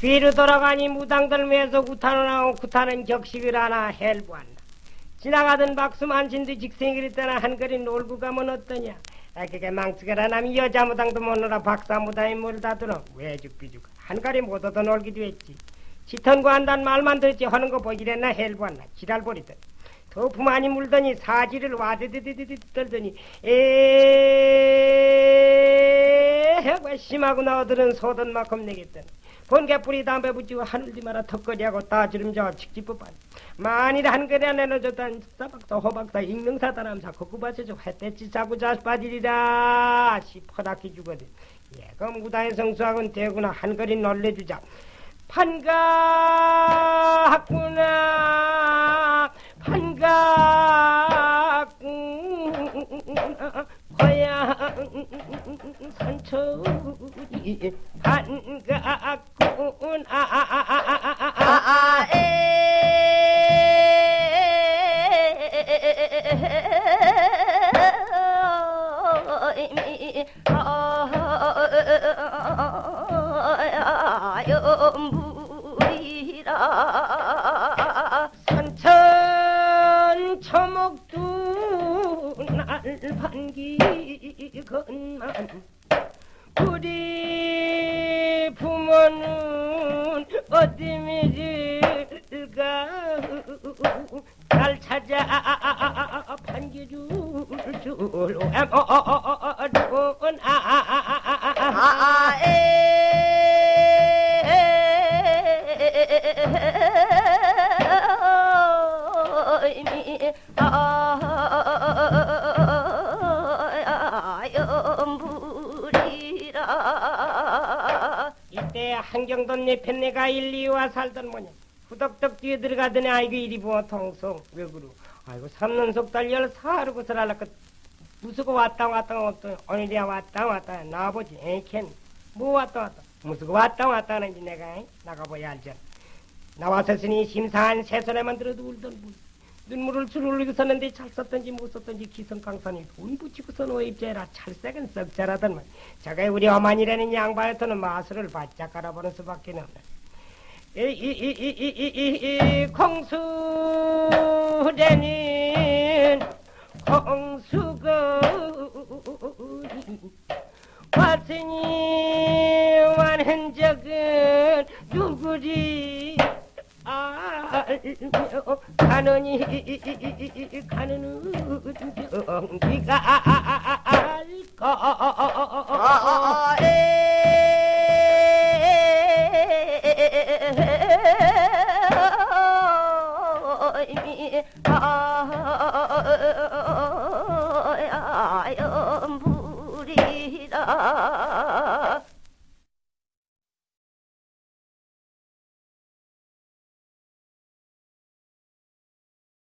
뒤로 돌아가니 무당들 외에서 구타는 하고 구타는 격식을 하나 헬부한다. 지나가던 박수만 진도 직생이를 떠나 한거리 놀고 가면 어떠냐? 아, 그게 망치가라 남이 여자 무당도 못 놀아 박사 무당이 뭘 다 들어 왜죽비죽 한가리 못 얻어 놀기도 했지 지턴구 한단 말만 듣지 하는 거 보기랬나 헬부한나 지랄 버리듯 도프 많이 물더니 사지를 와드드드드 떨더니 에 해가 심하고 나오들은 소던 만큼 내겠더니 번개뿌리 담배 붙이고 하늘디 마라 턱걸이하고 따지름자와 직지법반 만일 안에 넣어줬단 사박사 호박사 익명사다람사 거구바세죠 햇대치 자고 자스 빠지리라 시퍼닥히 주거든. 무당의 성수학은 대구나 한거리 놀래주자. 판가구나 판가구나 고향 산 날 반기건만 우리 부모는 어디 미질까 잘 찾아 반기줄 줄 연불이라 이때 한경돈 내편 내가 일리와 살던 뭐냐 후덕덕 뒤에 들어가더니 아이고 이리 부어 통성 왜 그러 아이고 삼는 속달 열 사르고 살라까 무수고 왔다 왔다 왔다 오늘이야 왔다 왔다 나아보지 에이캔. 뭐 왔다 왔다? 무수고 왔다 왔다 하는지 내가 잉? 나가봐야 알잖아 나와서으니 심사한 새소리만 들어도 울던 분 눈물을 줄 흘리고 섰는데 잘 썼던지 못 썼던지 기성강산이 돈 붙이고서 노 입자라 찰색은 썩 잘하더만 저가 우리 어머니라는 양반한테는 마술을 바짝 깔아보는 수밖에 없네 이이이이이이이 공수라는 공수가 왔으니 완한 적은 누구리 알며 가느니 가는 경기가 알까 연불이라